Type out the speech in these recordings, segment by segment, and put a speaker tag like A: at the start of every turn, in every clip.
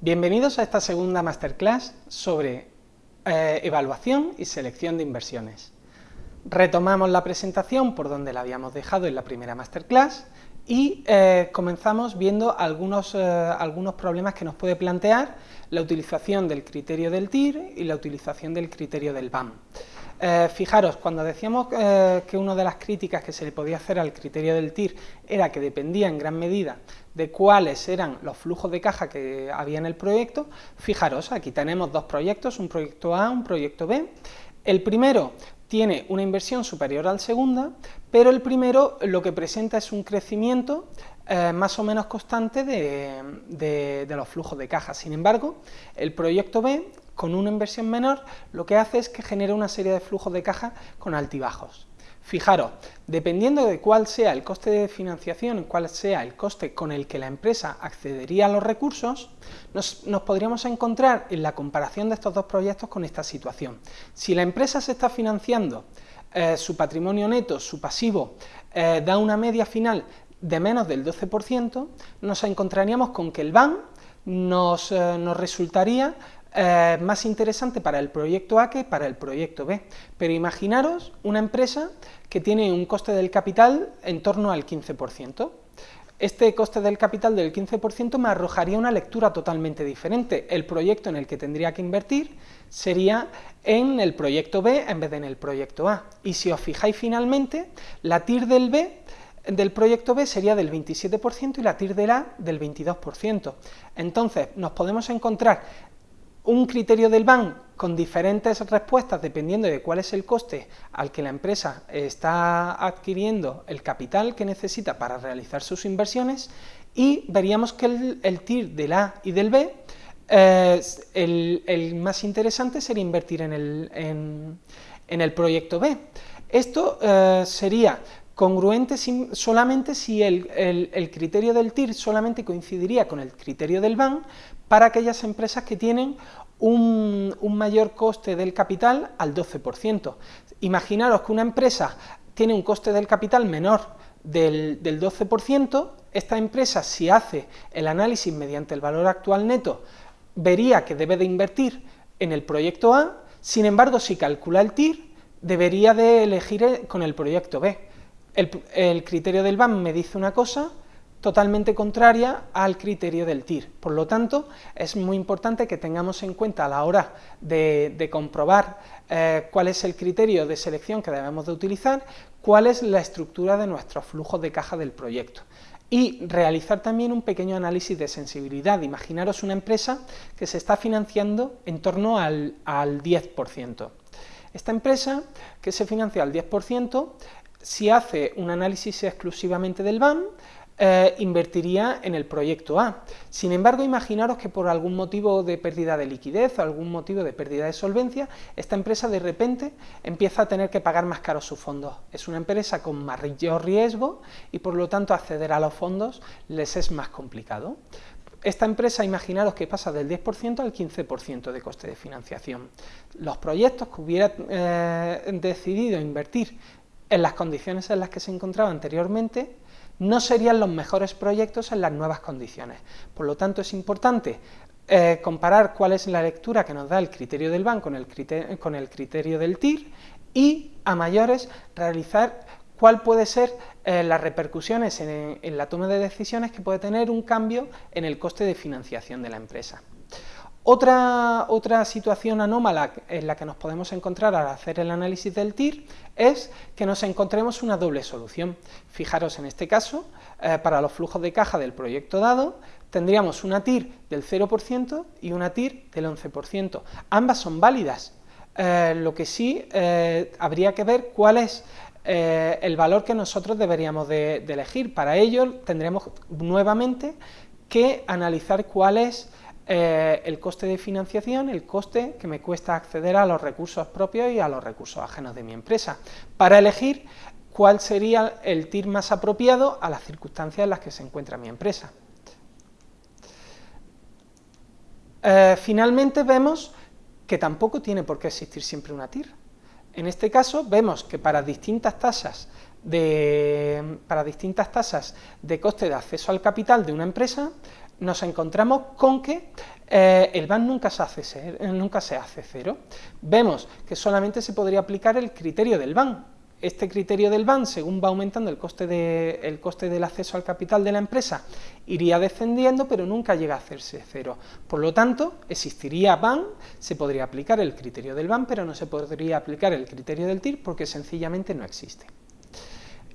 A: Bienvenidos a esta segunda masterclass sobre eh, evaluación y selección de inversiones. Retomamos la presentación por donde la habíamos dejado en la primera masterclass y eh, comenzamos viendo algunos, eh, algunos problemas que nos puede plantear la utilización del criterio del TIR y la utilización del criterio del BAM. Eh, fijaros, cuando decíamos eh, que una de las críticas que se le podía hacer al criterio del TIR era que dependía en gran medida de cuáles eran los flujos de caja que había en el proyecto, fijaros, aquí tenemos dos proyectos, un proyecto A, un proyecto B. El primero tiene una inversión superior al segundo, pero el primero lo que presenta es un crecimiento eh, más o menos constante de, de, los flujos de caja. Sin embargo, el proyecto B con una inversión menor, lo que hace es que genere una serie de flujos de caja con altibajos. Fijaros, dependiendo de cuál sea el coste de financiación, cuál sea el coste con el que la empresa accedería a los recursos, nos, podríamos encontrar en la comparación de estos dos proyectos con esta situación. Si la empresa se está financiando, eh, su patrimonio neto, su pasivo, eh, da una media final de menos del 12%, nos encontraríamos con que el BAN nos, eh, nos resultaría eh, más interesante para el proyecto A que para el proyecto B. Pero imaginaros una empresa que tiene un coste del capital en torno al 15%. Este coste del capital del 15% me arrojaría una lectura totalmente diferente. El proyecto en el que tendría que invertir sería en el proyecto B en vez de en el proyecto A. Y si os fijáis finalmente, la TIR del B del proyecto B sería del 27% y la TIR del A del 22%. Entonces nos podemos encontrar un criterio del BAN con diferentes respuestas dependiendo de cuál es el coste al que la empresa está adquiriendo el capital que necesita para realizar sus inversiones y veríamos que el, TIR del A y del B eh, el, más interesante sería invertir en el, en, el proyecto B. Esto eh, sería congruente solamente si el, el, criterio del TIR solamente coincidiría con el criterio del BAN, para aquellas empresas que tienen un, mayor coste del capital al 12%. Imaginaros que una empresa tiene un coste del capital menor del, 12%, esta empresa si hace el análisis mediante el valor actual neto, vería que debe de invertir en el proyecto A, sin embargo si calcula el TIR, debería de elegir con el proyecto B. El, el criterio del BAM me dice una cosa, totalmente contraria al criterio del TIR. Por lo tanto, es muy importante que tengamos en cuenta a la hora de, comprobar eh, cuál es el criterio de selección que debemos de utilizar, cuál es la estructura de nuestros flujos de caja del proyecto. Y realizar también un pequeño análisis de sensibilidad. Imaginaros una empresa que se está financiando en torno al, al 10%. Esta empresa que se financia al 10%, si hace un análisis exclusivamente del BAM, eh, invertiría en el proyecto A. Sin embargo, imaginaros que por algún motivo de pérdida de liquidez o algún motivo de pérdida de solvencia, esta empresa de repente empieza a tener que pagar más caro sus fondos. Es una empresa con mayor riesgo y por lo tanto acceder a los fondos les es más complicado. Esta empresa, imaginaros que pasa del 10% al 15% de coste de financiación. Los proyectos que hubiera eh, decidido invertir en las condiciones en las que se encontraba anteriormente, no serían los mejores proyectos en las nuevas condiciones. Por lo tanto, es importante eh, comparar cuál es la lectura que nos da el criterio del BAN con el criterio, del TIR y, a mayores, realizar cuál puede ser eh, las repercusiones en, en la toma de decisiones que puede tener un cambio en el coste de financiación de la empresa. Otra, otra, situación anómala en la que nos podemos encontrar al hacer el análisis del TIR es que nos encontremos una doble solución. Fijaros en este caso, eh, para los flujos de caja del proyecto dado, tendríamos una TIR del 0% y una TIR del 11%. Ambas son válidas, eh, lo que sí eh, habría que ver cuál es el valor que nosotros deberíamos de, elegir. Para ello tendremos nuevamente que analizar cuál es eh, el coste de financiación, el coste que me cuesta acceder a los recursos propios y a los recursos ajenos de mi empresa, para elegir cuál sería el TIR más apropiado a las circunstancias en las que se encuentra mi empresa. Eh, finalmente vemos que tampoco tiene por qué existir siempre una TIR. En este caso vemos que para distintas tasas de, para distintas tasas de coste de acceso al capital de una empresa, nos encontramos con que eh, el BAN nunca se, hace nunca se hace cero. Vemos que solamente se podría aplicar el criterio del BAN, este criterio del BAN, según va aumentando el coste, de, coste del acceso al capital de la empresa, iría descendiendo, pero nunca llega a hacerse cero. Por lo tanto, existiría BAN, se podría aplicar el criterio del BAN, pero no se podría aplicar el criterio del TIR porque sencillamente no existe.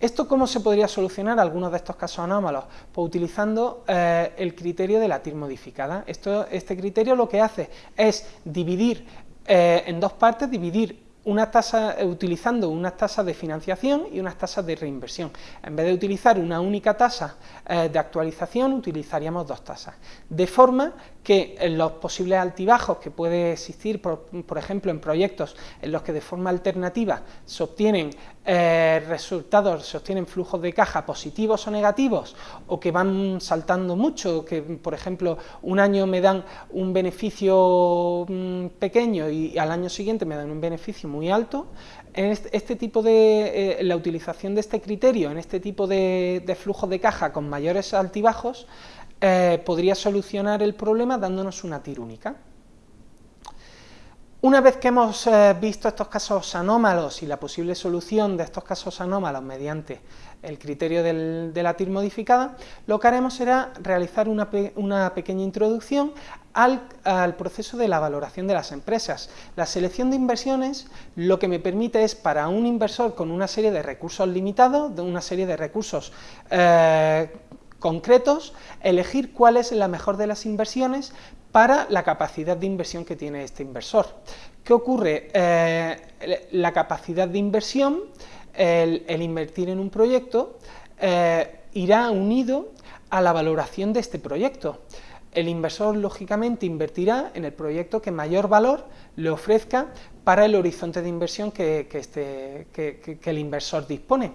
A: ¿Esto cómo se podría solucionar algunos de estos casos anómalos? Pues utilizando eh, el criterio de la TIR modificada. Esto, este criterio lo que hace es dividir eh, en dos partes, dividir una tasa, eh, utilizando unas tasas de financiación y unas tasas de reinversión. En vez de utilizar una única tasa de actualización, utilizaríamos dos tasas. De forma que los posibles altibajos que puede existir, por, ejemplo, en proyectos en los que de forma alternativa se obtienen eh, resultados, obtienen flujos de caja positivos o negativos, o que van saltando mucho, que por ejemplo un año me dan un beneficio mm, pequeño y al año siguiente me dan un beneficio muy alto, en este, tipo de, eh, la utilización de este criterio, en este tipo de, flujos de caja con mayores altibajos, eh, podría solucionar el problema dándonos una TIR única. Una vez que hemos eh, visto estos casos anómalos y la posible solución de estos casos anómalos mediante el criterio de la TIR modificada, lo que haremos será realizar una, pequeña introducción al, al, proceso de la valoración de las empresas. La selección de inversiones lo que me permite es para un inversor con una serie de recursos limitados, de una serie de recursos eh, concretos, elegir cuál es la mejor de las inversiones para la capacidad de inversión que tiene este inversor. ¿Qué ocurre? Eh, la capacidad de inversión, el, invertir en un proyecto, eh, irá unido a la valoración de este proyecto. El inversor, lógicamente, invertirá en el proyecto que mayor valor le ofrezca para el horizonte de inversión que, este, que el inversor dispone.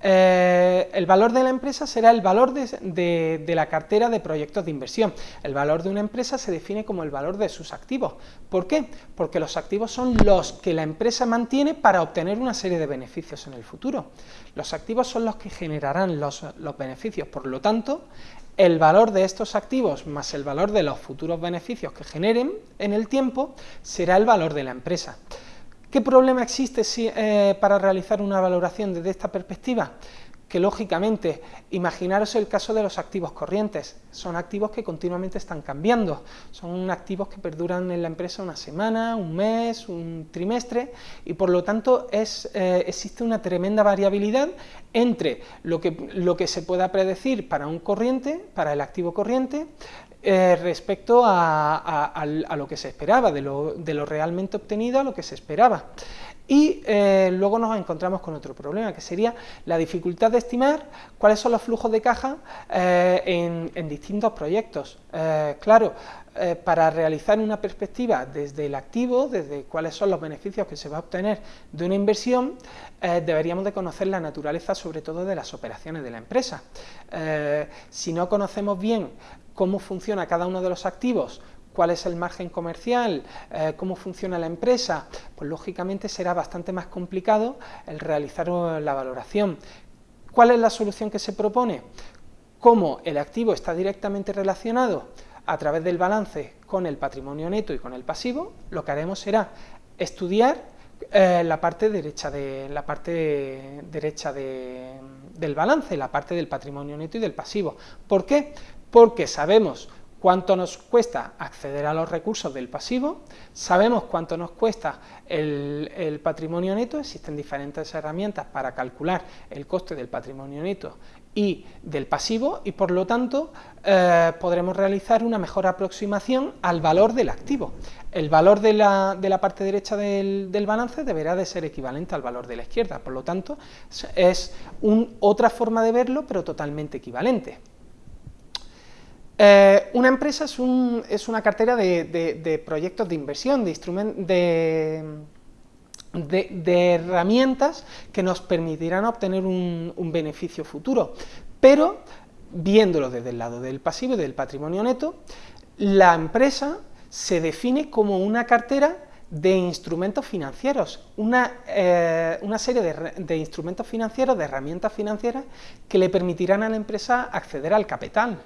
A: Eh, el valor de la empresa será el valor de, la cartera de proyectos de inversión. El valor de una empresa se define como el valor de sus activos. ¿Por qué? Porque los activos son los que la empresa mantiene para obtener una serie de beneficios en el futuro. Los activos son los que generarán los, los beneficios, por lo tanto, el valor de estos activos más el valor de los futuros beneficios que generen en el tiempo será el valor de la empresa. ¿Qué problema existe eh, para realizar una valoración desde esta perspectiva? Que lógicamente, imaginaros el caso de los activos corrientes, son activos que continuamente están cambiando, son activos que perduran en la empresa una semana, un mes, un trimestre, y por lo tanto es, eh, existe una tremenda variabilidad entre lo que, lo que se pueda predecir para un corriente, para el activo corriente, eh, respecto a, lo que se esperaba, de lo, realmente obtenido a lo que se esperaba. Y eh, luego nos encontramos con otro problema, que sería la dificultad de estimar cuáles son los flujos de caja eh, en, distintos proyectos. claro, para realizar una perspectiva desde el activo, desde cuáles son los beneficios que se va a obtener de una inversión, deberíamos de conocer la naturaleza sobre todo de las operaciones de la empresa. si no conocemos bien cómo funciona cada uno de los activos, cuál es el margen comercial, eh, cómo funciona la empresa, pues lógicamente será bastante más complicado el realizar uh, la valoración. ¿Cuál es la solución que se propone? Como el activo está directamente relacionado a través del balance con el patrimonio neto y con el pasivo, lo que haremos será estudiar eh, la parte derecha, de, la parte derecha del balance, la parte del patrimonio neto y del pasivo. ¿Por qué? porque sabemos cuánto nos cuesta acceder a los recursos del pasivo, sabemos cuánto nos cuesta el, patrimonio neto, existen diferentes herramientas para calcular el coste del patrimonio neto y del pasivo y por lo tanto eh, podremos realizar una mejor aproximación al valor del activo. El valor de la, parte derecha del, balance deberá de ser equivalente al valor de la izquierda, por lo tanto es otra forma de verlo pero totalmente equivalente. Eh, una empresa es, una cartera de, proyectos de inversión, de, de, herramientas que nos permitirán obtener un, beneficio futuro, pero viéndolo desde el lado del pasivo y del patrimonio neto, la empresa se define como una cartera de instrumentos financieros, una, eh, una serie de, instrumentos financieros, de herramientas financieras que le permitirán a la empresa acceder al capital.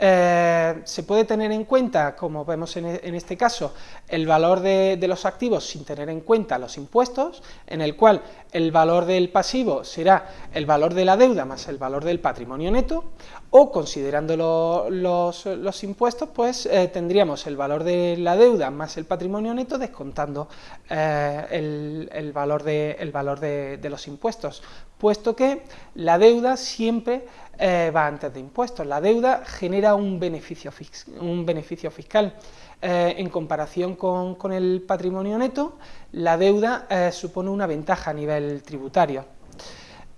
A: Eh, se puede tener en cuenta, como vemos en, e, este caso, el valor de, los activos sin tener en cuenta los impuestos, en el cual el valor del pasivo será el valor de la deuda más el valor del patrimonio neto, o considerando los, impuestos, pues eh, tendríamos el valor de la deuda más el patrimonio neto descontando eh, el, valor, de, el valor de los impuestos, puesto que la deuda siempre va antes de impuestos. La deuda genera un beneficio, un beneficio fiscal. Eh, en comparación con, el patrimonio neto, la deuda eh, supone una ventaja a nivel tributario.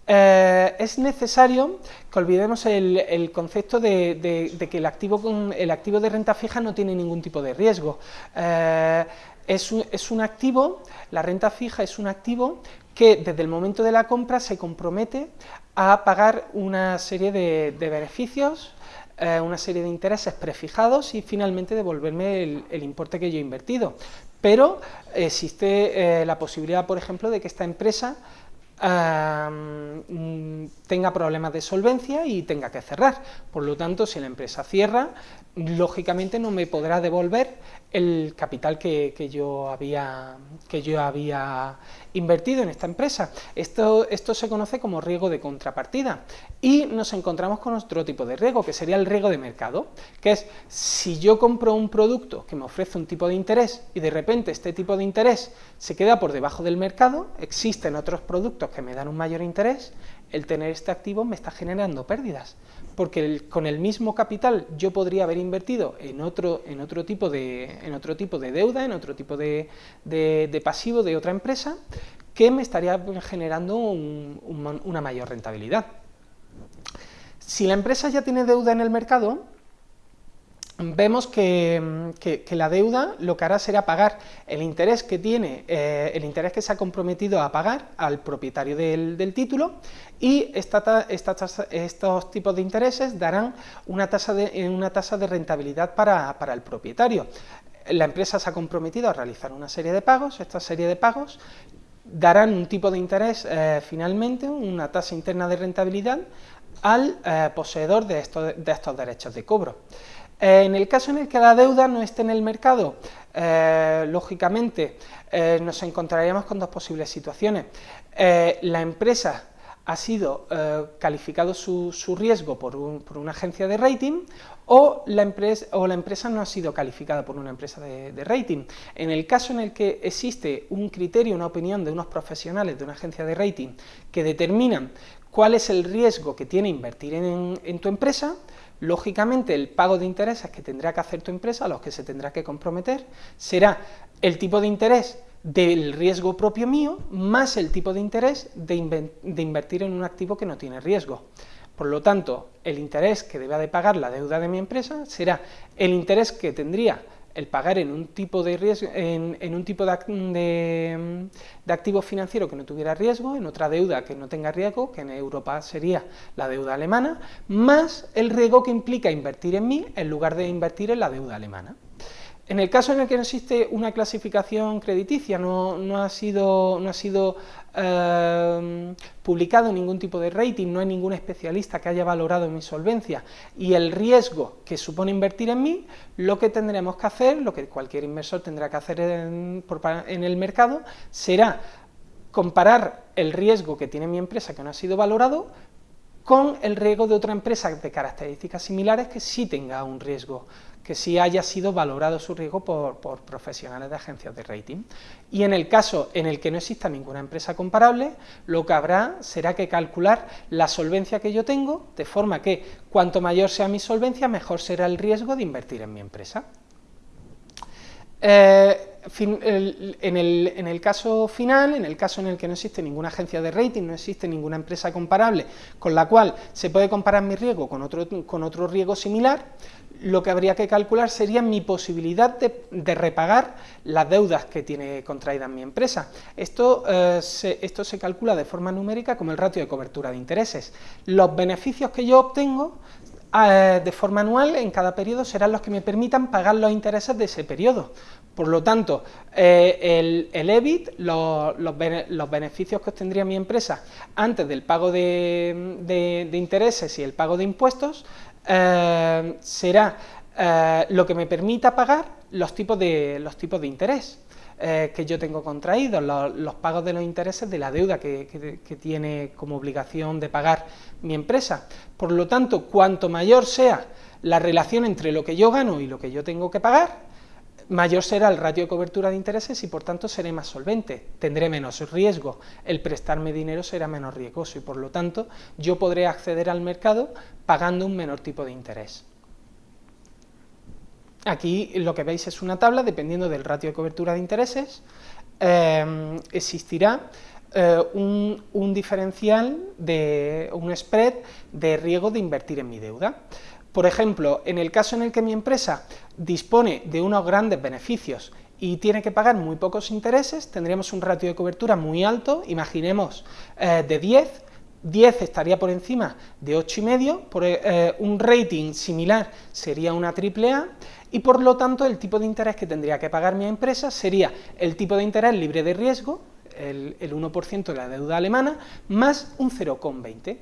A: es necesario que olvidemos el, concepto de, que el activo, el activo de renta fija no tiene ningún tipo de riesgo. Es un, es un, activo, la renta fija es un activo que desde el momento de la compra se compromete a pagar una serie de, beneficios, eh, una serie de intereses prefijados y finalmente devolverme el, importe que yo he invertido. Pero existe eh, la posibilidad, por ejemplo, de que esta empresa mm, tenga problemas de solvencia y tenga que cerrar. Por lo tanto, si la empresa cierra, lógicamente no me podrá devolver el capital que, yo, había, que yo había invertido en esta empresa. Esto, esto se conoce como riesgo de contrapartida y nos encontramos con otro tipo de riesgo, que sería el riesgo de mercado, que es si yo compro un producto que me ofrece un tipo de interés y de repente este tipo de interés se queda por debajo del mercado, existen otros productos que me dan un mayor interés, el tener este activo me está generando pérdidas, porque con el mismo capital yo podría haber invertido en otro, en otro, tipo, de, en otro tipo de deuda, en otro tipo de, pasivo de otra empresa, que me estaría generando una mayor rentabilidad. Si la empresa ya tiene deuda en el mercado, vemos que, la deuda lo que hará será pagar el interés que tiene, eh, el interés que se ha comprometido a pagar al propietario del, título y estos tipos de intereses darán una tasa de, una tasa de rentabilidad para, el propietario. La empresa se ha comprometido a realizar una serie de pagos, esta serie de pagos darán un tipo de interés eh, finalmente, una tasa interna de rentabilidad al eh, poseedor de estos derechos de cobro. Eh, en el caso en el que la deuda no esté en el mercado, eh, lógicamente eh, nos encontraríamos con dos posibles situaciones. la empresa ha sido calificado su, riesgo por, una agencia de rating o la, empresa, o la, empresa, no ha sido calificada por una empresa de, rating. En el caso en el que existe un criterio, una opinión de unos profesionales de una agencia de rating que determinan cuál es el riesgo que tiene invertir en tu empresa, lógicamente el pago de intereses que tendrá que hacer tu empresa, a los que se tendrá que comprometer, será el tipo de interés del riesgo propio mío, más el tipo de interés de, invertir en un activo que no tiene riesgo. Por lo tanto, el interés que deba de pagar la deuda de mi empresa será el interés que tendría el pagar en un tipo de riesgo, en, un tipo de, activo financiero que no tuviera riesgo, en otra deuda que no tenga riesgo, que en Europa sería la deuda alemana, más el riesgo que implica invertir en mí en lugar de invertir en la deuda alemana. En el caso en el que no existe una clasificación crediticia, no, ha sido, no ha sido eh, publicado ningún tipo de rating, no hay ningún especialista que haya valorado mi solvencia y el riesgo que supone invertir en mí, lo que tendremos que hacer, lo que cualquier inversor tendrá que hacer en el mercado, será comparar el riesgo que tiene mi empresa que no ha sido valorado con el riesgo de otra empresa de características similares que sí tenga un riesgo que sí haya sido valorado su riesgo por, profesionales de agencias de rating. Y en el caso en el que no exista ninguna empresa comparable, lo que habrá será que calcular la solvencia que yo tengo, de forma que cuanto mayor sea mi solvencia, mejor será el riesgo de invertir en mi empresa. Eh, en, el, caso final, en el caso en el que no existe ninguna agencia de rating, no existe ninguna empresa comparable con la cual se puede comparar mi riesgo con otro, con otro riesgo similar, lo que habría que calcular sería mi posibilidad de, repagar las deudas que tiene contraída mi empresa. Esto, eh, se, esto se calcula de forma numérica como el ratio de cobertura de intereses. Los beneficios que yo obtengo eh, de forma anual en cada periodo serán los que me permitan pagar los intereses de ese periodo. Por lo tanto, eh, el, EBIT, los, beneficios que obtendría mi empresa antes del pago de, intereses y el pago de impuestos, será lo que me permita pagar los tipos de, los tipos de interés. Eh, que yo tengo contraídos, los, pagos de los intereses de la deuda que, tiene como obligación de pagar mi empresa. Por lo tanto, cuanto mayor sea la relación entre lo que yo gano y lo que yo tengo que pagar, mayor será el ratio de cobertura de intereses y por tanto seré más solvente, tendré menos riesgo, el prestarme dinero será menos riesgoso y por lo tanto yo podré acceder al mercado pagando un menor tipo de interés. Aquí lo que veis es una tabla, dependiendo del ratio de cobertura de intereses, eh, existirá eh, un, diferencial, de un spread de riesgo de invertir en mi deuda. Por ejemplo, en el caso en el que mi empresa dispone de unos grandes beneficios y tiene que pagar muy pocos intereses, tendríamos un ratio de cobertura muy alto, imaginemos eh, de 10, 10 estaría por encima de 8,5, por, un rating similar sería una AAA, y por lo tanto el tipo de interés que tendría que pagar mi empresa sería el tipo de interés libre de riesgo, el, 1% de la deuda alemana, más un 0,20.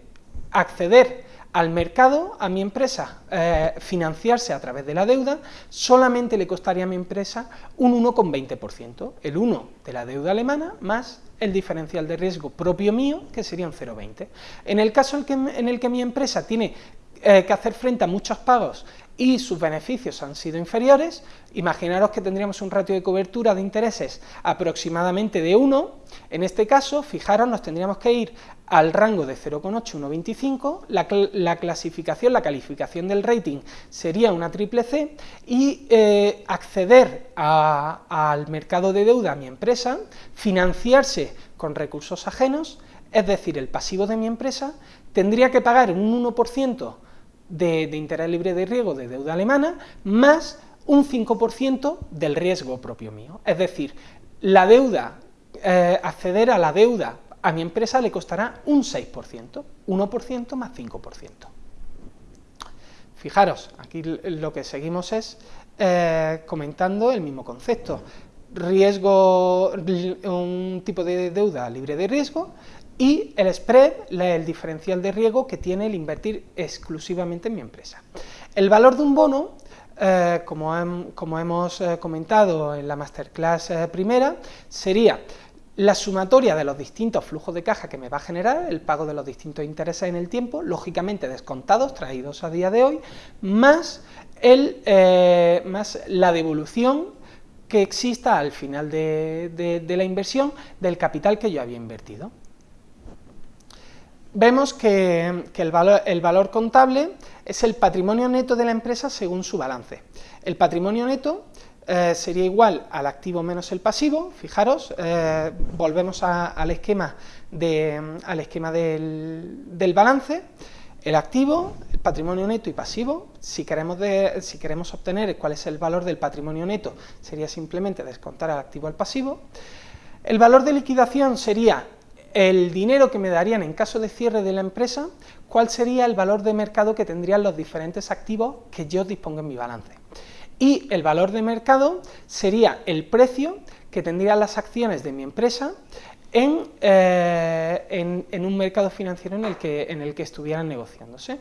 A: Acceder al mercado, a mi empresa, eh, financiarse a través de la deuda, solamente le costaría a mi empresa un 1,20%, el 1 de la deuda alemana más el diferencial de riesgo propio mío, que sería un 0,20. En el caso en el que mi empresa tiene eh, que hacer frente a muchos pagos y sus beneficios han sido inferiores, imaginaros que tendríamos un ratio de cobertura de intereses aproximadamente de 1, en este caso, fijaros, nos tendríamos que ir al rango de 0,8, 1,25, la, la, clasificación, la calificación del rating sería una triple C, y eh, acceder al mercado de deuda a mi empresa, financiarse con recursos ajenos, es decir, el pasivo de mi empresa, tendría que pagar un 1% de, interés libre de riesgo de deuda alemana, más un 5% del riesgo propio mío. Es decir, la deuda, eh, acceder a la deuda a mi empresa le costará un 6%, 1% más 5%. Fijaros, aquí lo que seguimos es eh, comentando el mismo concepto. Riesgo, un tipo de deuda libre de riesgo, y el spread, el diferencial de riesgo que tiene el invertir exclusivamente en mi empresa. El valor de un bono, eh, como, hemos eh, comentado en la masterclass eh, primera, sería la sumatoria de los distintos flujos de caja que me va a generar, el pago de los distintos intereses en el tiempo, lógicamente descontados, traídos a día de hoy, más, la devolución que exista al final de la inversión del capital que yo había invertido vemos que, el, valor, contable es el patrimonio neto de la empresa según su balance. El patrimonio neto eh, sería igual al activo menos el pasivo, fijaros, eh, volvemos al esquema, al esquema del, balance, el activo, el patrimonio neto y pasivo, si queremos, si queremos obtener cuál es el valor del patrimonio neto, sería simplemente descontar al activo al pasivo, el valor de liquidación sería el dinero que me darían en caso de cierre de la empresa, cuál sería el valor de mercado que tendrían los diferentes activos que yo dispongo en mi balance. Y el valor de mercado sería el precio que tendrían las acciones de mi empresa en, eh, un mercado financiero en el, que, en el que estuvieran negociándose.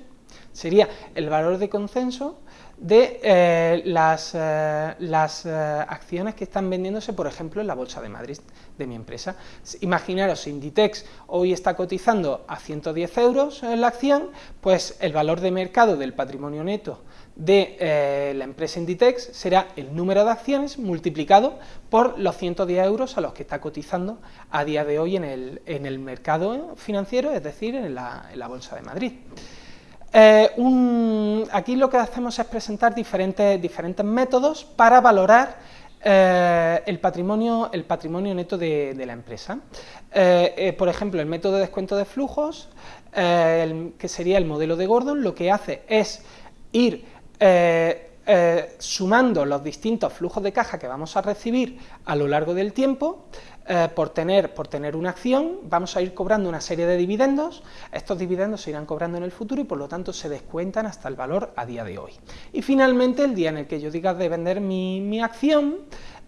A: Sería el valor de consenso de eh, las, eh, eh, acciones que están vendiéndose, por ejemplo, en la Bolsa de Madrid de mi empresa. Imaginaros, Inditex hoy está cotizando a 110 euros en la acción, pues el valor de mercado del patrimonio neto de la empresa Inditex será el número de acciones multiplicado por los 110 euros a los que está cotizando a día de hoy en el, mercado financiero, es decir, en la Bolsa de Madrid. Eh, aquí lo que hacemos es presentar diferentes, métodos para valorar eh, el, patrimonio, el patrimonio neto de, la empresa. Eh, por ejemplo, el método de descuento de flujos, que sería el modelo de Gordon, lo que hace es ir sumando los distintos flujos de caja que vamos a recibir a lo largo del tiempo, eh, por, tener, por tener una acción, vamos a ir cobrando una serie de dividendos, estos dividendos se irán cobrando en el futuro y por lo tanto se descuentan hasta el valor a día de hoy. Y finalmente, el día en el que yo diga de vender mi, acción,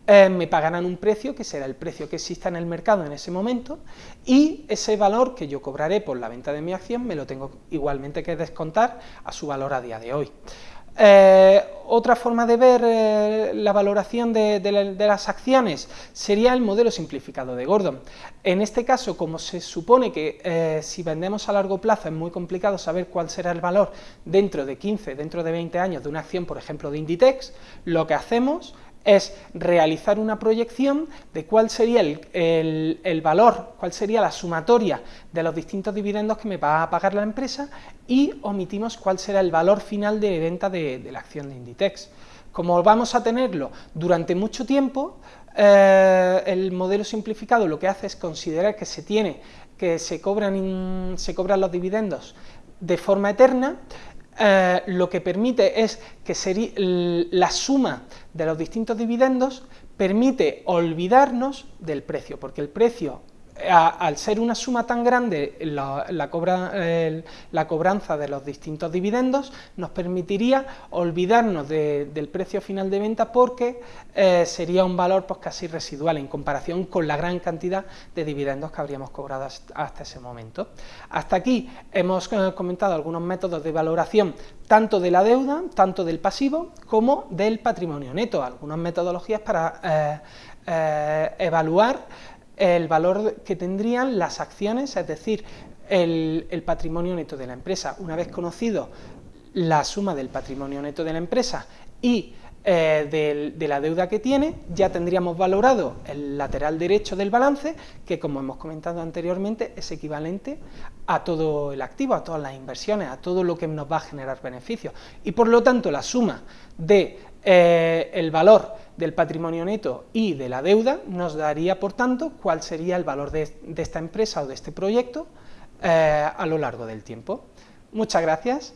A: eh, me pagarán un precio que será el precio que exista en el mercado en ese momento y ese valor que yo cobraré por la venta de mi acción me lo tengo igualmente que descontar a su valor a día de hoy. Eh, otra forma de ver eh, la valoración de, las acciones sería el modelo simplificado de Gordon. En este caso, como se supone que si vendemos a largo plazo es muy complicado saber cuál será el valor dentro de 15, dentro de 20 años de una acción, por ejemplo, de Inditex, lo que hacemos es realizar una proyección de cuál sería el, valor, cuál sería la sumatoria de los distintos dividendos que me va a pagar la empresa y omitimos cuál será el valor final de venta de, la acción de Inditex. Como vamos a tenerlo durante mucho tiempo, eh, el modelo simplificado lo que hace es considerar que se tiene que se cobran, se cobran los dividendos de forma eterna eh, lo que permite es que la suma de los distintos dividendos permite olvidarnos del precio, porque el precio al ser una suma tan grande la, cobranza de los distintos dividendos, nos permitiría olvidarnos del precio final de venta porque eh, sería un valor pues, casi residual en comparación con la gran cantidad de dividendos que habríamos cobrado hasta ese momento. Hasta aquí hemos eh, comentado algunos métodos de valoración tanto de la deuda, tanto del pasivo, como del patrimonio neto, algunas metodologías para eh, evaluar el valor que tendrían las acciones, es decir, el, patrimonio neto de la empresa. Una vez conocido la suma del patrimonio neto de la empresa y eh, de, la deuda que tiene, ya tendríamos valorado el lateral derecho del balance, que como hemos comentado anteriormente, es equivalente a todo el activo, a todas las inversiones, a todo lo que nos va a generar beneficios. Y por lo tanto, la suma de eh, el valor del patrimonio neto y de la deuda nos daría, por tanto, cuál sería el valor de, esta empresa o de este proyecto eh, a lo largo del tiempo. Muchas gracias.